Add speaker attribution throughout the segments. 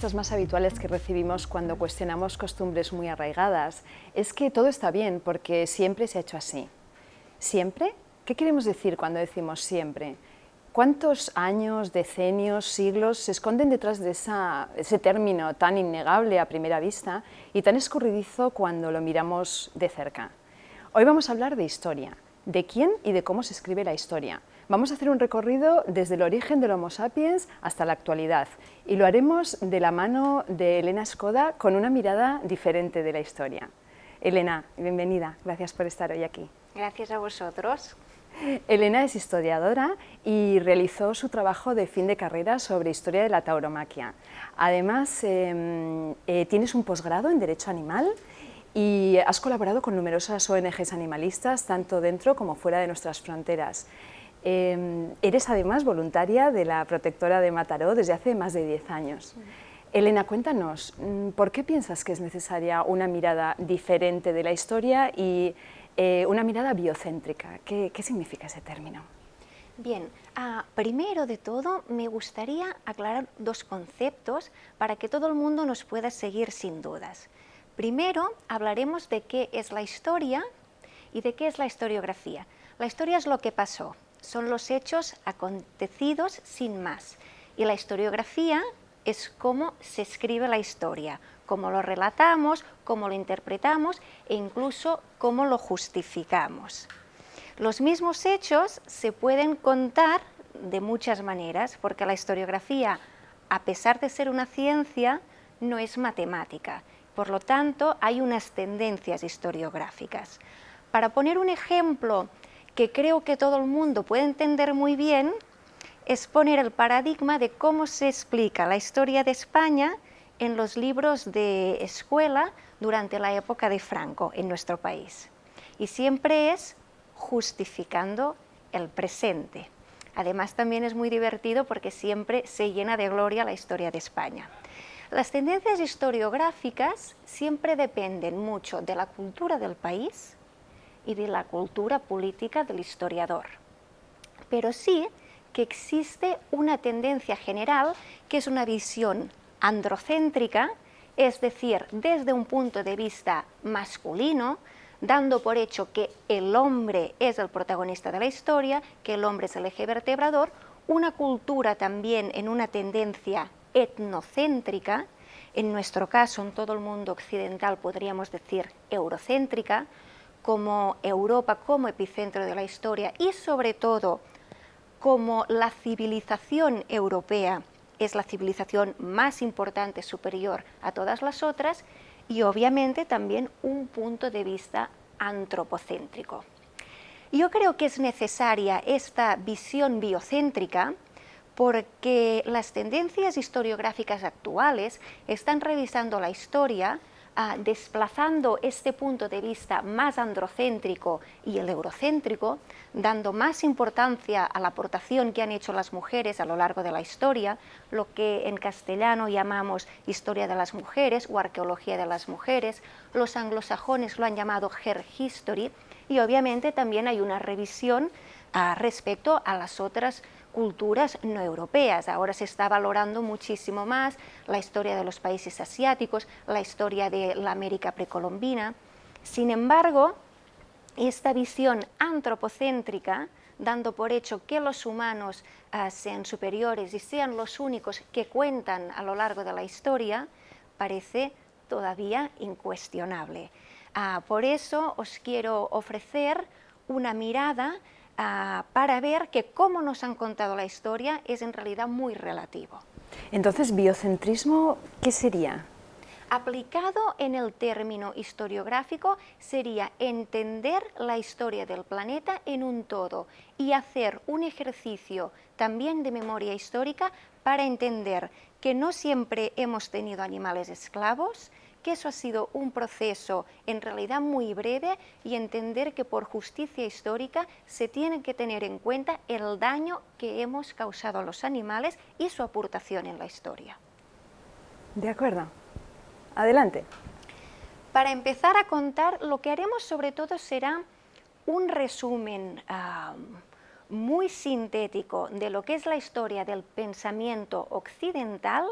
Speaker 1: respuestas más habituales que recibimos cuando cuestionamos costumbres muy arraigadas es que todo está bien porque siempre se ha hecho así. ¿Siempre? ¿Qué queremos decir cuando decimos siempre? ¿Cuántos años, decenios, siglos se esconden detrás de ese término tan innegable a primera vista y tan escurridizo cuando lo miramos de cerca? Hoy vamos a hablar de historia, de quién y de cómo se escribe la historia. Vamos a hacer un recorrido desde el origen del Homo sapiens hasta la actualidad y lo haremos de la mano de Elena Skoda con una mirada diferente de la historia. Elena, bienvenida, gracias por estar hoy aquí.
Speaker 2: Gracias a vosotros.
Speaker 1: Elena es historiadora y realizó su trabajo de fin de carrera sobre historia de la tauromaquia. Además, em, eh, tienes un posgrado en Derecho Animal y has colaborado con numerosas ONGs animalistas, tanto dentro como fuera de nuestras fronteras. Em, eres además voluntaria de la Protectora de Mataró desde hace más de 10 años. Elena, cuéntanos, mm, ¿por qué piensas que es necesaria una mirada diferente de la historia y eh, una mirada biocéntrica. ¿Qué, significa ese término?
Speaker 2: Bien, ah, primero de todo me gustaría aclarar dos conceptos para que todo el mundo nos pueda seguir sin dudas. Primero hablaremos de qué es la historia y de qué es la historiografía. La historia es lo que pasó, son los hechos acontecidos sin más. Y la historiografía es cómo se escribe la historia, cómo lo relatamos, cómo lo interpretamos e incluso cómo lo justificamos. Los mismos hechos se pueden contar de muchas maneras, porque la historiografía, a pesar de ser una ciencia, no es matemática. Por lo tanto, hay unas tendencias historiográficas. Para poner un ejemplo que creo que todo el mundo puede entender muy bien, es poner el paradigma de cómo se explica la historia de España en los libros de escuela durante la época de Franco en nuestro país. Y siempre es justificando el presente. Además también es muy divertido porque siempre se llena de gloria la historia de España. Las tendencias historiográficas siempre dependen mucho de la cultura del país y de la cultura política del historiador. Pero sí que existe una tendencia general que es una visión androcéntrica, es decir, desde un punto de vista masculino, dando por hecho que el hombre es el protagonista de la historia, que el hombre es el eje vertebrador, una cultura también en una tendencia etnocéntrica, en nuestro caso, en todo el mundo occidental podríamos decir eurocéntrica, como Europa como epicentro de la historia y sobre todo como la civilización europea es la civilización más importante, superior a todas las otras, y obviamente también un punto de vista antropocéntrico. Yo creo que es necesaria esta visión biocéntrica porque las tendencias historiográficas actuales están revisando la historia desplazando este punto de vista más androcéntrico y el eurocéntrico, dando más importancia a la aportación que han hecho las mujeres a lo largo de la historia, lo que en castellano llamamos historia de las mujeres o arqueología de las mujeres, los anglosajones lo han llamado her history, y obviamente también hay una revisión ah, respecto a las otras culturas no europeas. Ahora se está valorando muchísimo más la historia de los países asiáticos, la historia de la América precolombina. Sin embargo, esta visión antropocéntrica, dando por hecho que los humanos ah, sean superiores y sean los únicos que cuentan a lo largo de la historia, parece todavía incuestionable. Ah, por eso os quiero ofrecer una mirada Ah, para ver que cómo nos han contado la historia es en realidad muy relativo.
Speaker 1: Entonces, biocentrismo, ¿qué sería?
Speaker 2: Aplicado en el término historiográfico sería entender la historia del planeta en un todo y hacer un ejercicio también de memoria histórica para entender que no siempre hemos tenido animales esclavos, que eso ha sido un proceso en realidad muy breve y entender que por justicia histórica se tiene que tener en cuenta el daño que hemos causado a los animales y su aportación en la historia.
Speaker 1: De acuerdo. Adelante.
Speaker 2: Para empezar a contar, lo que haremos sobre todo será un resumen muy sintético de lo que es la historia del pensamiento occidental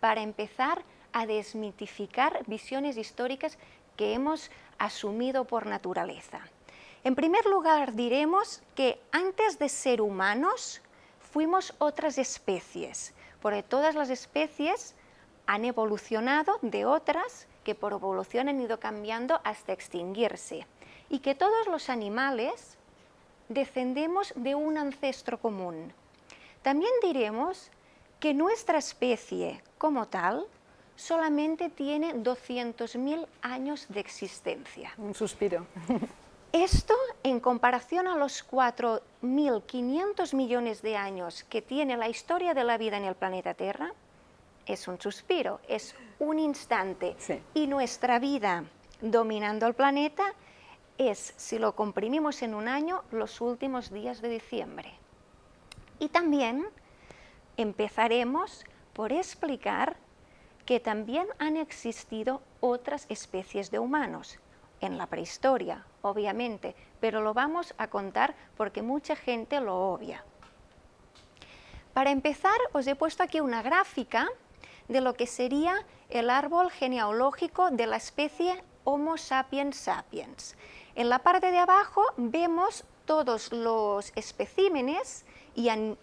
Speaker 2: para empezar a desmitificar visiones históricas que hemos asumido por naturaleza. En primer lugar, diremos que antes de ser humanos fuimos otras especies, porque todas las especies han evolucionado de otras que por evolución han ido cambiando hasta extinguirse y que todos los animales descendemos de un ancestro común. También diremos que nuestra especie como tal solamente tiene 200.000 años de existencia.
Speaker 1: Un suspiro.
Speaker 2: Esto, en comparación a los 4.500 millones de años que tiene la historia de la vida en el planeta Tierra, es un suspiro, es un instante. Y nuestra vida dominando el planeta es, si lo comprimimos en un año, los últimos días de diciembre. Y también empezaremos por explicar que también han existido otras especies de humanos, en la prehistoria, obviamente, pero lo vamos a contar porque mucha gente lo obvia. Para empezar, os he puesto aquí una gráfica de lo que sería el árbol genealógico de la especie Homo sapiens sapiens. En la parte de abajo vemos todos los especímenes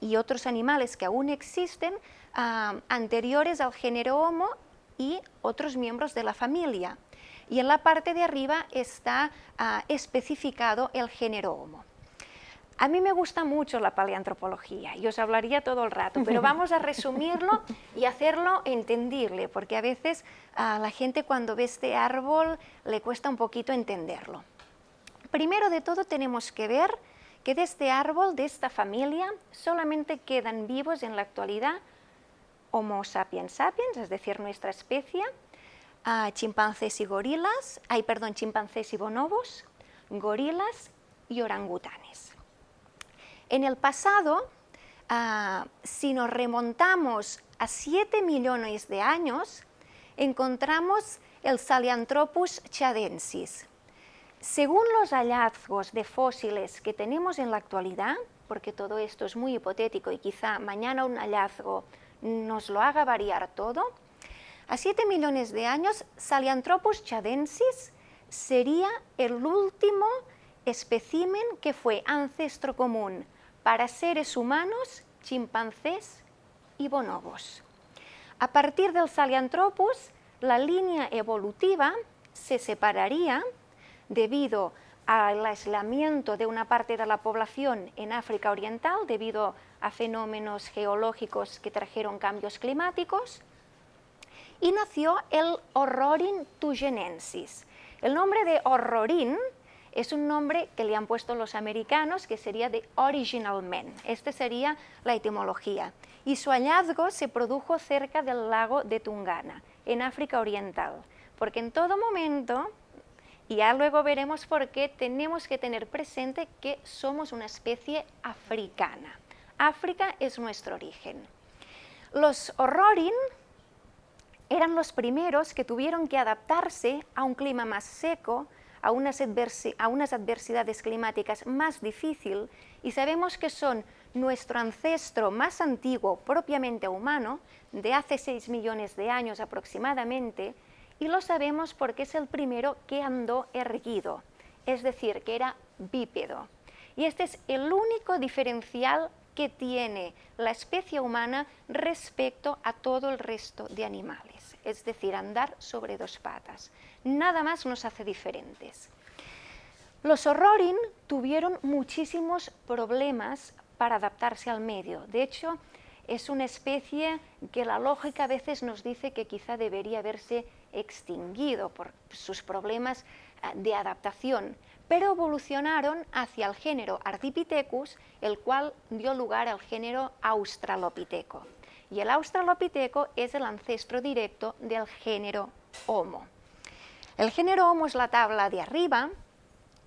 Speaker 2: y, otros animales que aún existen ah, anteriores al género Homo y otros miembros de la familia y en la parte de arriba está ah, especificado el género Homo. A mí me gusta mucho la paleantropología y os hablaría todo el rato, pero vamos a resumirlo y hacerlo entendible, porque a veces a la gente cuando ve este árbol le cuesta un poquito entenderlo. Primero de todo tenemos que ver que de este árbol, de esta familia, solamente quedan vivos en la actualidad Homo sapiens sapiens, es decir, nuestra especie, chimpancés y gorilas, hay perdón, chimpancés y bonobos, gorilas y orangutanes. En el pasado, ah, si nos remontamos a 7 millones de años, encontramos el Salianthropus chadensis. Según los hallazgos de fósiles que tenemos en la actualidad, porque todo esto es muy hipotético y quizá mañana un hallazgo nos lo haga variar todo, a 7 millones de años, Salianthropus chadensis sería el último espécimen que fue ancestro común para seres humanos, chimpancés y bonobos. A partir del Salianthropus, la línea evolutiva se separaría debido al aislamiento de una parte de la población en África Oriental debido a fenómenos geológicos que trajeron cambios climáticos, y nació el Horrorin tugenensis. El nombre de Horrorin es un nombre que le han puesto los americanos, que sería de Original Men. Esta sería la etimología. Y su hallazgo se produjo cerca del lago de Tungana, en África Oriental. Porque en todo momento, y ya luego veremos por qué, tenemos que tener presente que somos una especie africana. África es nuestro origen. Los Horrorin eran los primeros que tuvieron que adaptarse a un clima más seco, a unas, adversidades climáticas más difíciles y sabemos que son nuestro ancestro más antiguo, propiamente humano, de hace 6 millones de años aproximadamente, y lo sabemos porque es el primero que andó erguido, es decir, que era bípedo. Y este es el único diferencial que tiene la especie humana respecto a todo el resto de animales, es decir, andar sobre dos patas. Nada más nos hace diferentes. Los horrorin tuvieron muchísimos problemas para adaptarse al medio. De hecho, es una especie que la lógica a veces nos dice que quizá debería haberse extinguido por sus problemas eh, de adaptación, pero evolucionaron hacia el género Ardipithecus, el cual dio lugar al género Australopiteco. Y el Australopiteco es el ancestro directo del género Homo. El género Homo es la tabla de arriba,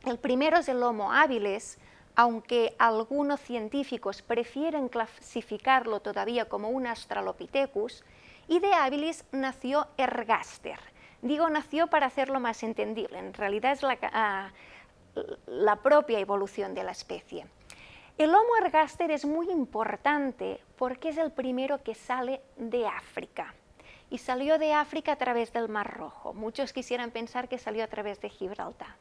Speaker 2: el primero es el Homo habilis, aunque algunos científicos prefieren clasificarlo todavía como un Australopithecus, y de habilis nació Ergaster. Digo nació para hacerlo más entendible, en realidad es la, ah, la propia evolución de la especie. El Homo ergaster es muy importante porque es el primero que sale de África. Y salió de África a través del Mar Rojo. Muchos quisieran pensar que salió a través de Gibraltar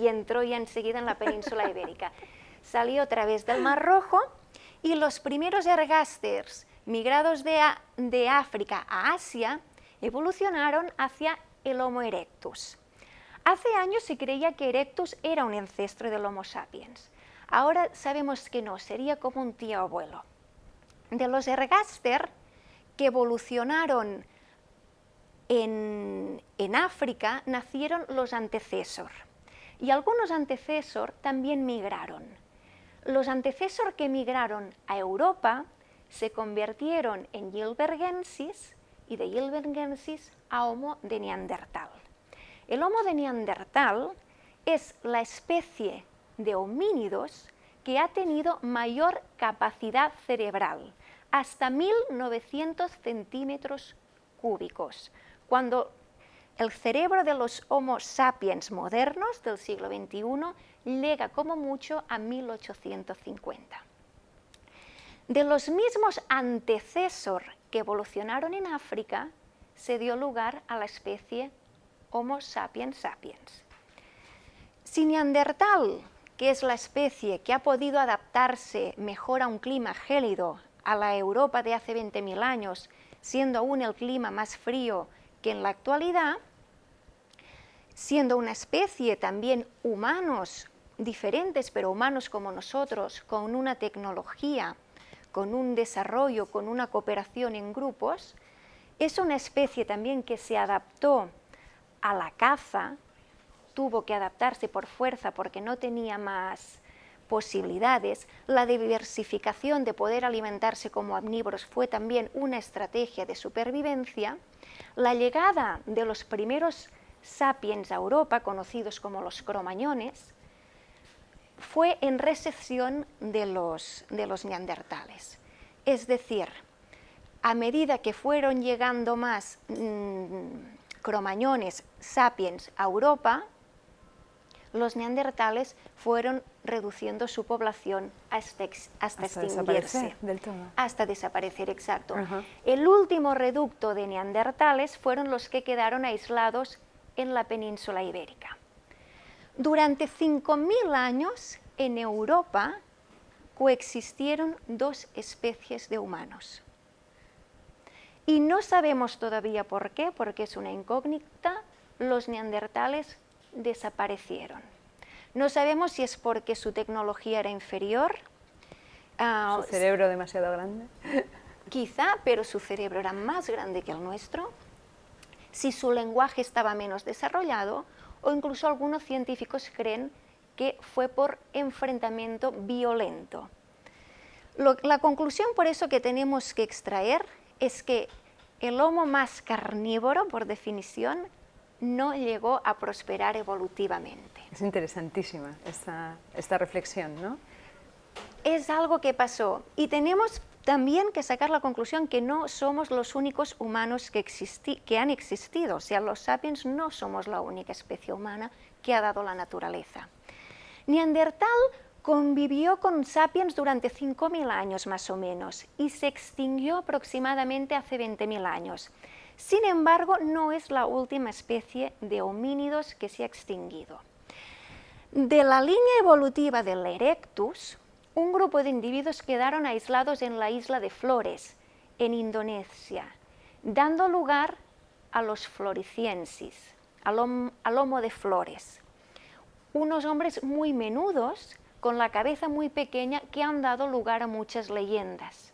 Speaker 2: y entró ya enseguida en la península ibérica. Salió a través del Mar Rojo y los primeros ergasters migrados de, de África a Asia evolucionaron hacia el Homo erectus. Hace años se creía que Erectus era un ancestro del Homo sapiens. Ahora sabemos que no, sería como un tío abuelo. De los ergaster que evolucionaron en, África nacieron los antecesor y algunos antecesor también migraron. Los antecesor que migraron a Europa se convirtieron en Gilbergensis y de Gilbergensis a Homo de Neandertal. El Homo de Neandertal es la especie de homínidos que ha tenido mayor capacidad cerebral, hasta 1900 centímetros cúbicos, cuando el cerebro de los Homo sapiens modernos del siglo XXI llega como mucho a 1850. De los mismos antecesor que evolucionaron en África, se dio lugar a la especie Homo sapiens sapiens. Si Neandertal, que es la especie que ha podido adaptarse mejor a un clima gélido, a la Europa de hace 20.000 años, siendo aún el clima más frío que en la actualidad, siendo una especie también humanos diferentes, pero humanos como nosotros, con una tecnología, con un desarrollo, con una cooperación en grupos, es una especie también que se adaptó a la caza, tuvo que adaptarse por fuerza porque no tenía más posibilidades, la diversificación de poder alimentarse como omnívoros fue también una estrategia de supervivencia, la llegada de los primeros sapiens a Europa, conocidos como los cromañones, fue en recepción de los, de los neandertales. Es decir, a medida que fueron llegando más mm, cromañones sapiens a Europa, los neandertales fueron reduciendo su población hasta, extinguirse.
Speaker 1: Del todo.
Speaker 2: Hasta desaparecer, exacto. El último reducto de neandertales fueron los que quedaron aislados en la península ibérica. Durante 5.000 años en Europa coexistieron dos especies de humanos. Y no sabemos todavía por qué, porque es una incógnita, los neandertales desaparecieron. No sabemos si es porque su tecnología era inferior.
Speaker 1: Uh, ¿Su cerebro demasiado grande?
Speaker 2: Quizá, pero su cerebro era más grande que el nuestro. Si su lenguaje estaba menos desarrollado, o incluso algunos científicos creen que fue por enfrentamiento violento. la conclusión por eso que tenemos que extraer es que el Homo más carnívoro, por definición, no llegó a prosperar evolutivamente.
Speaker 1: Es interesantísima esta, esta reflexión, ¿no?
Speaker 2: Es algo que pasó y tenemos también que sacar la conclusión que no somos los únicos humanos que, que han existido, o sea, los sapiens no somos la única especie humana que ha dado la naturaleza. Neandertal Convivió con sapiens durante 5.000 años más o menos y se extinguió aproximadamente hace 20.000 años. Sin embargo, no es la última especie de homínidos que se ha extinguido. De la línea evolutiva del Erectus, un grupo de individuos quedaron aislados en la isla de Flores, en Indonesia, dando lugar a los floriciensis, al, al lomo de flores. Unos hombres muy menudos con la cabeza muy pequeña que han dado lugar a muchas leyendas.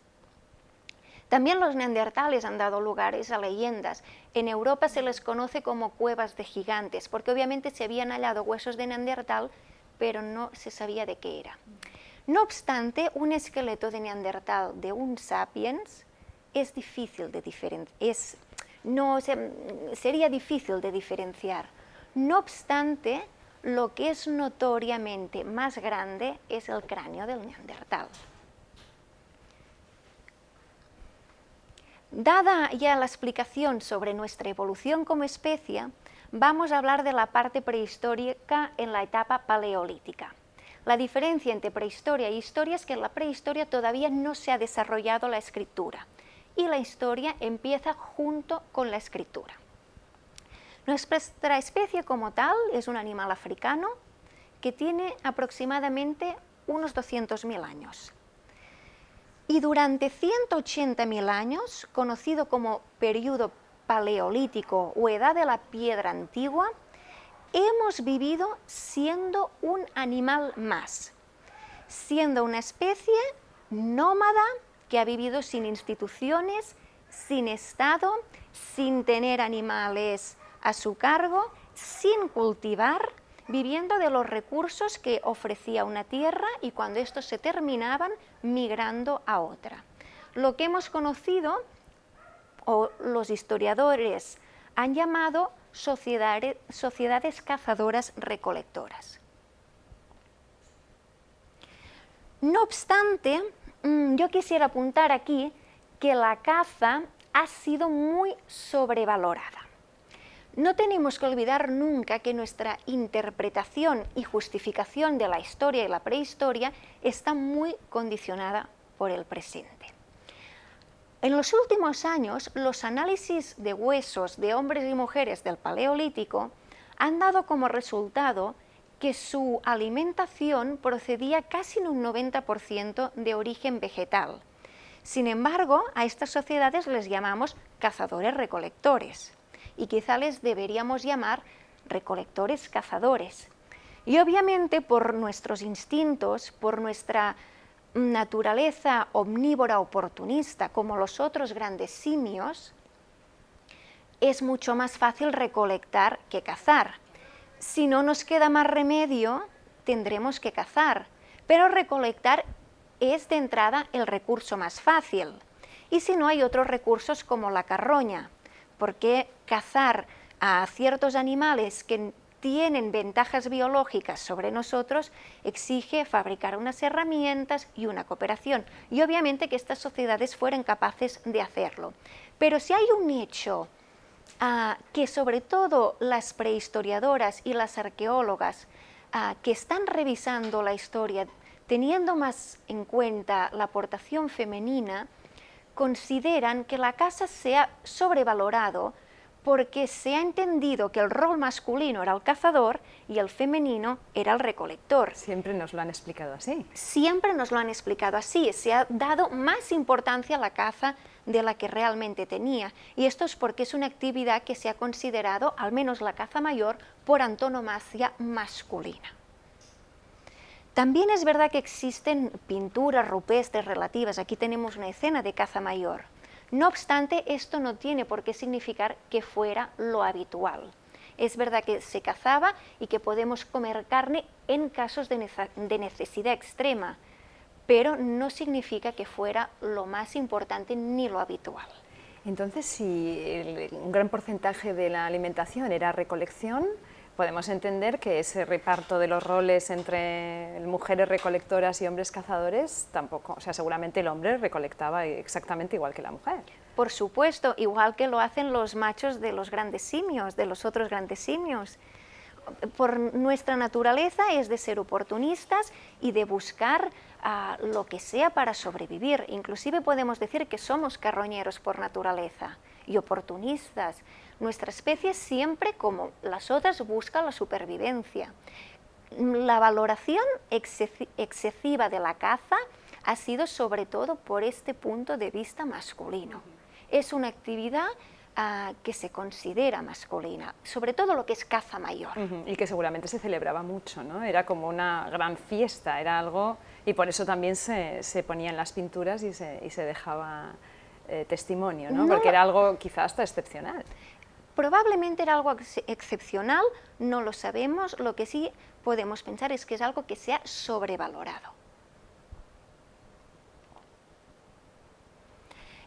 Speaker 2: También los neandertales han dado lugares a leyendas. En Europa se les conoce como cuevas de gigantes, porque obviamente se habían hallado huesos de neandertal, pero no se sabía de qué era. No obstante, un esqueleto de neandertal de un sapiens es difícil de diferenciar, no, sería difícil de diferenciar. No obstante, lo que es notoriamente más grande es el cráneo del neandertal. Dada ya la explicación sobre nuestra evolución como especie, vamos a hablar de la parte prehistórica en la etapa paleolítica. La diferencia entre prehistoria e historia es que en la prehistoria todavía no se ha desarrollado la escritura y la historia empieza junto con la escritura. Nuestra especie como tal es un animal africano que tiene aproximadamente unos 200.000 años. Y durante 180.000 años, conocido como periodo paleolítico o edad de la piedra antigua, hemos vivido siendo un animal más, siendo una especie nómada que ha vivido sin instituciones, sin Estado, sin tener animales a su cargo, sin cultivar, viviendo de los recursos que ofrecía una tierra y cuando estos se terminaban, migrando a otra. Lo que hemos conocido, o los historiadores han llamado sociedades, sociedades cazadoras recolectoras. No obstante, mm, yo quisiera apuntar aquí que la caza ha sido muy sobrevalorada. No tenemos que olvidar nunca que nuestra interpretación y justificación de la historia y la prehistoria está muy condicionada por el presente. En los últimos años, los análisis de huesos de hombres y mujeres del Paleolítico han dado como resultado que su alimentación procedía casi en un 90% de origen vegetal. Sin embargo, a estas sociedades les llamamos cazadores-recolectores y quizá les deberíamos llamar recolectores-cazadores. Y obviamente por nuestros instintos, por nuestra naturaleza omnívora oportunista como los otros grandes simios, es mucho más fácil recolectar que cazar. Si no nos queda más remedio, tendremos que cazar, pero recolectar es de entrada el recurso más fácil. Y si no hay otros recursos como la carroña, porque cazar a ciertos animales que tienen ventajas biológicas sobre nosotros, exige fabricar unas herramientas y una cooperación. Y obviamente que estas sociedades fueran capaces de hacerlo. Pero si hay un hecho ah, que sobre todo las prehistoriadoras y las arqueólogas ah, que están revisando la historia, teniendo más en cuenta la aportación femenina, consideran que la casa se ha sobrevalorado porque se ha entendido que el rol masculino era el cazador y el femenino era el recolector.
Speaker 1: Siempre nos lo han explicado así.
Speaker 2: Siempre nos lo han explicado así, se ha dado más importancia a la caza de la que realmente tenía. Y esto es porque es una actividad que se ha considerado, al menos la caza mayor, por antonomasia masculina. También es verdad que existen pinturas rupestres relativas, aquí tenemos una escena de caza mayor, no obstante, esto no tiene por qué significar que fuera lo habitual. Es verdad que se cazaba y que podemos comer carne en casos de necesidad extrema, pero no significa que fuera lo más importante ni lo habitual.
Speaker 1: Entonces, si un gran porcentaje de la alimentación era recolección, podemos entender que ese reparto de los roles entre mujeres recolectoras y hombres cazadores tampoco, o sea, seguramente el hombre recolectaba exactamente igual que la mujer.
Speaker 2: Por supuesto, igual que lo hacen los machos de los grandes simios, de los otros grandes simios. Por nuestra naturaleza es de ser oportunistas y de buscar ah, lo que sea para sobrevivir. Inclusive podemos decir que somos carroñeros por naturaleza y oportunistas. Nuestra especie siempre, como las otras, busca la supervivencia. La valoración excesiva de la caza ha sido sobre todo por este punto de vista masculino. Es una actividad ah, que se considera masculina, sobre todo lo que es caza mayor.
Speaker 1: Y que seguramente se celebraba mucho, ¿no? Era como una gran fiesta, era algo... Y por eso también se, se ponían las pinturas y se, y se dejaba eh, testimonio, ¿no? Porque era algo quizás hasta excepcional.
Speaker 2: Probablemente era algo excepcional, no lo sabemos, lo que sí podemos pensar es que es algo que se ha sobrevalorado.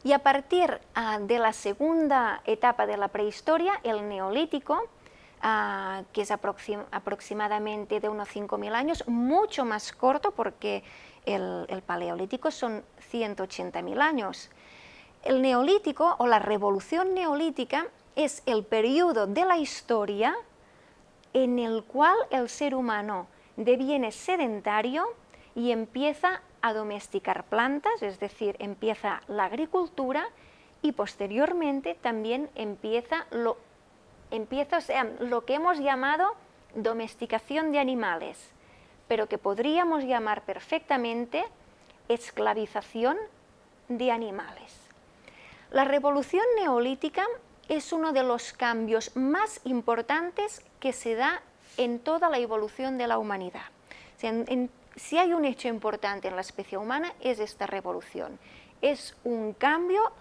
Speaker 2: Y a partir ah, de la segunda etapa de la prehistoria, el neolítico, ah, que es aproximadamente de unos 5.000 años, mucho más corto porque el, el paleolítico son 180.000 años. El neolítico o la revolución neolítica es el periodo de la historia en el cual el ser humano deviene sedentario y empieza a domesticar plantas, es decir, empieza la agricultura y posteriormente también empieza lo, empieza, lo que hemos llamado domesticación de animales, pero que podríamos llamar perfectamente esclavización de animales. La revolución neolítica es uno de los cambios más importantes que se da en toda la evolución de la humanidad. si hay un hecho importante en la especie humana es esta revolución. Es un cambio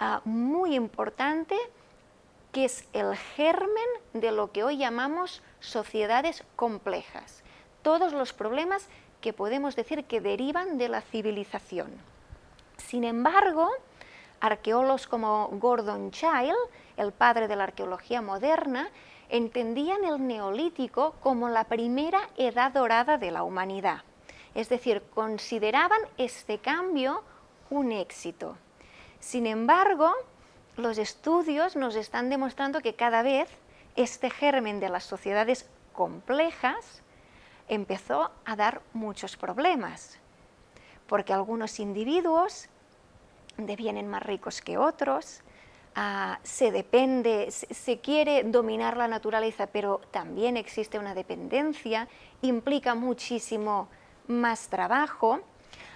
Speaker 2: ah, muy importante que es el germen de lo que hoy llamamos sociedades complejas. Todos los problemas que podemos decir que derivan de la civilización. Sin embargo, arqueólogos como Gordon Child, el padre de la arqueología moderna, entendían el neolítico como la primera edad dorada de la humanidad. Es decir, consideraban este cambio un éxito. Sin embargo, los estudios nos están demostrando que cada vez este germen de las sociedades complejas empezó a dar muchos problemas, porque algunos individuos devienen más ricos que otros, ah, se depende, se, quiere dominar la naturaleza, pero también existe una dependencia, implica muchísimo más trabajo.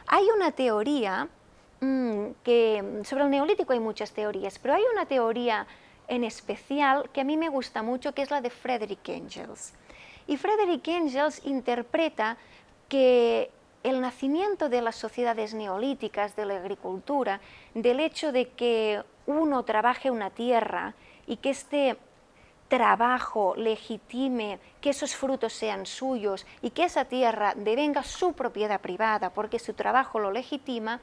Speaker 2: Hay una teoría mm, que, sobre el neolítico hay muchas teorías, pero hay una teoría en especial que a mí me gusta mucho, que es la de Frederick Engels. Y Frederick Engels interpreta que el nacimiento de las sociedades neolíticas, de la agricultura, del hecho de que uno trabaje una tierra y que este trabajo legitime que esos frutos sean suyos y que esa tierra devenga su propiedad privada porque su trabajo lo legitima,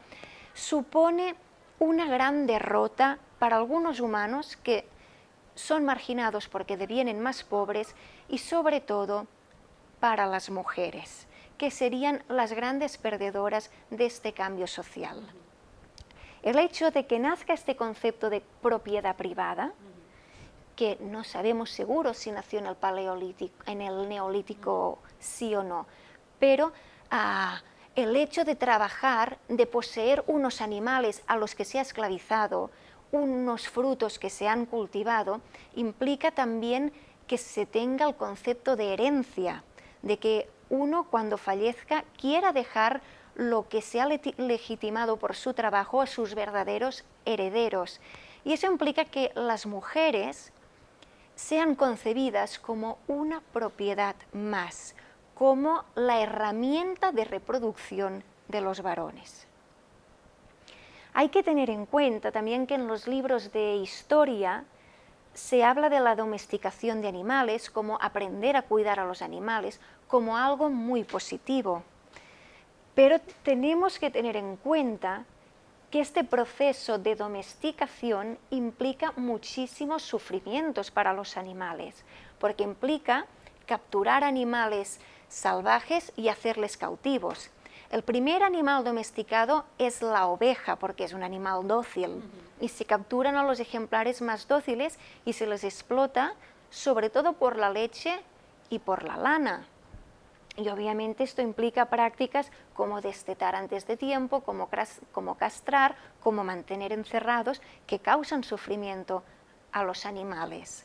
Speaker 2: supone una gran derrota para algunos humanos que son marginados porque devienen más pobres y sobre todo para las mujeres que serían las grandes perdedoras de este cambio social. El hecho de que nazca este concepto de propiedad privada, que no sabemos seguro si nació en el paleolítico, en el neolítico sí o no, pero ah, el hecho de trabajar, de poseer unos animales a los que se ha esclavizado, unos frutos que se han cultivado, implica también que se tenga el concepto de herencia, de que uno cuando fallezca quiera dejar lo que se ha legitimado por su trabajo a sus verdaderos herederos. Y eso implica que las mujeres sean concebidas como una propiedad más, como la herramienta de reproducción de los varones. Hay que tener en cuenta también que en los libros de historia se habla de la domesticación de animales, como aprender a cuidar a los animales, como algo muy positivo. Pero tenemos que tener en cuenta que este proceso de domesticación implica muchísimos sufrimientos para los animales, porque implica capturar animales salvajes y hacerles cautivos. El primer animal domesticado es la oveja, porque es un animal dócil, y se capturan a los ejemplares más dóciles y se les explota, sobre todo por la leche y por la lana. Y obviamente esto implica prácticas como destetar antes de tiempo, como, como castrar, como mantener encerrados, que causan sufrimiento a los animales.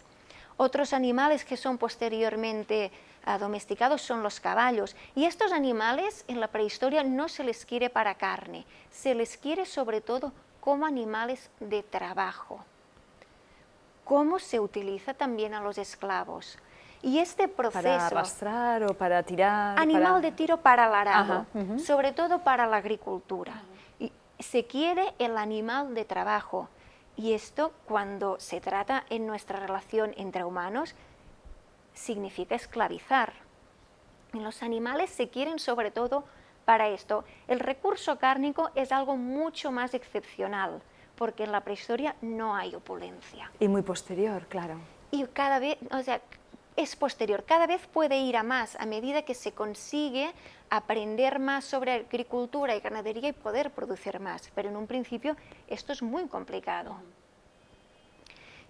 Speaker 2: Otros animales que son posteriormente domesticados son los caballos. Y estos animales en la prehistoria no se les quiere para carne, se les quiere sobre todo como animales de trabajo. Cómo se utiliza también a los esclavos. Y este proceso...
Speaker 1: Para arrastrar o para tirar...
Speaker 2: Animal de tiro para el arado, sobre todo para la agricultura. y se quiere el animal de trabajo. Y esto cuando se trata en nuestra relación entre humanos significa esclavizar. Los animales se quieren sobre todo para esto. El recurso cárnico es algo mucho más excepcional, porque en la prehistoria no hay opulencia.
Speaker 1: Y muy posterior, claro.
Speaker 2: Y cada vez, o sea, es posterior, cada vez puede ir a más a medida que se consigue aprender más sobre agricultura y ganadería y poder producir más, pero en un principio esto es muy complicado.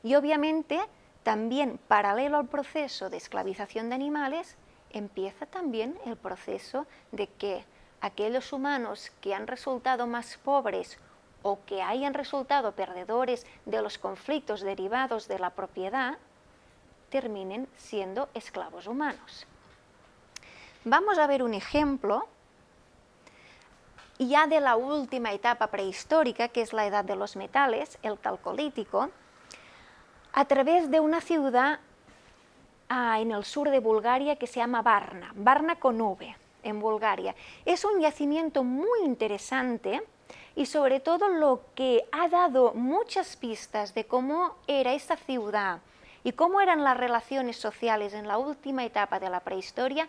Speaker 2: Y obviamente también paralelo al proceso de esclavización de animales empieza también el proceso de que aquellos humanos que han resultado más pobres o que hayan resultado perdedores de los conflictos derivados de la propiedad, terminen siendo esclavos humanos. Vamos a ver un ejemplo ya de la última etapa prehistórica, que es la edad de los metales, el calcolítico, a través de una ciudad ah, en el sur de Bulgaria que se llama Varna, Varna con V, en Bulgaria. Es un yacimiento muy interesante y sobre todo lo que ha dado muchas pistas de cómo era esta ciudad y cómo eran las relaciones sociales en la última etapa de la prehistoria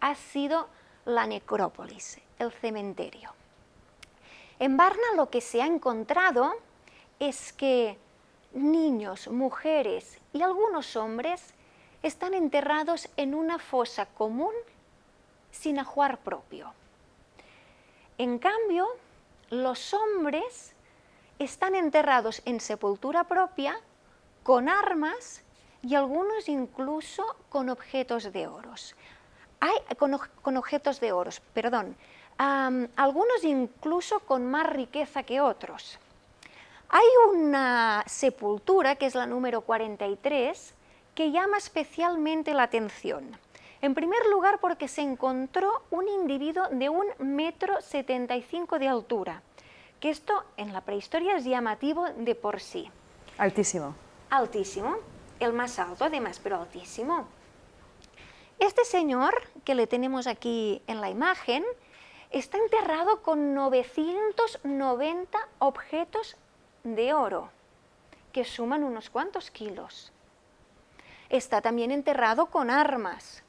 Speaker 2: ha sido la necrópolis, el cementerio. En Varna lo que se ha encontrado es que niños, mujeres y algunos hombres están enterrados en una fosa común sin ajuar propio. En cambio, los hombres están enterrados en sepultura propia, con armas y algunos incluso con objetos de oros. Hay, con, objetos de oros, perdón. algunos incluso con más riqueza que otros. Hay una sepultura, que es la número 43, que llama especialmente la atención. En primer lugar, porque se encontró un individuo de un metro 75 de altura, que esto en la prehistoria es llamativo de por sí.
Speaker 1: Altísimo.
Speaker 2: Altísimo, el más alto además, pero altísimo. Este señor, que le tenemos aquí en la imagen, está enterrado con 990 objetos de oro, que suman unos cuantos kilos. Está también enterrado con armas,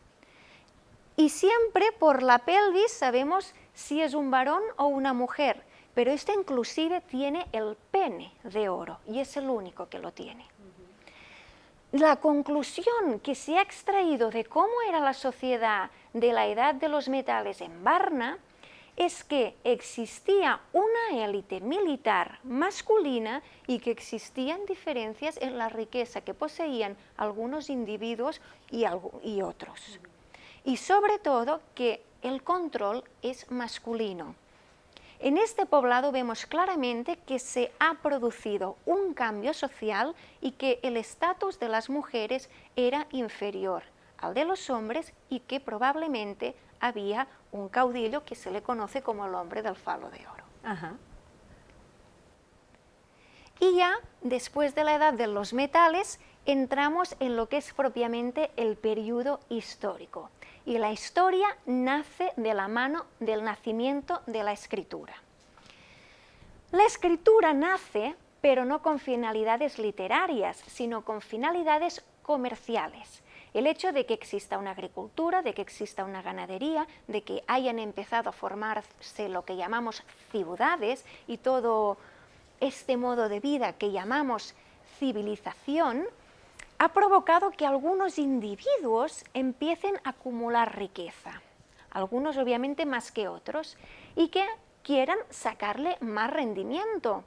Speaker 2: y siempre por la pelvis sabemos si es un varón o una mujer, pero este inclusive tiene el pene de oro y es el único que lo tiene. La conclusión que se ha extraído de cómo era la sociedad de la edad de los metales en Varna es que existía una élite militar masculina y que existían diferencias en la riqueza que poseían algunos individuos y, y otros y sobre todo que el control es masculino. En este poblado vemos claramente que se ha producido un cambio social y que el estatus de las mujeres era inferior al de los hombres y que probablemente había un caudillo que se le conoce como el hombre del falo de oro. Y ya después de la edad de los metales entramos en lo que es propiamente el periodo histórico y la historia nace de la mano del nacimiento de la escritura. La escritura nace, pero no con finalidades literarias, sino con finalidades comerciales. El hecho de que exista una agricultura, de que exista una ganadería, de que hayan empezado a formarse lo que llamamos ciudades y todo este modo de vida que llamamos civilización, ha provocado que algunos individuos empiecen a acumular riqueza, algunos obviamente más que otros, y que quieran sacarle más rendimiento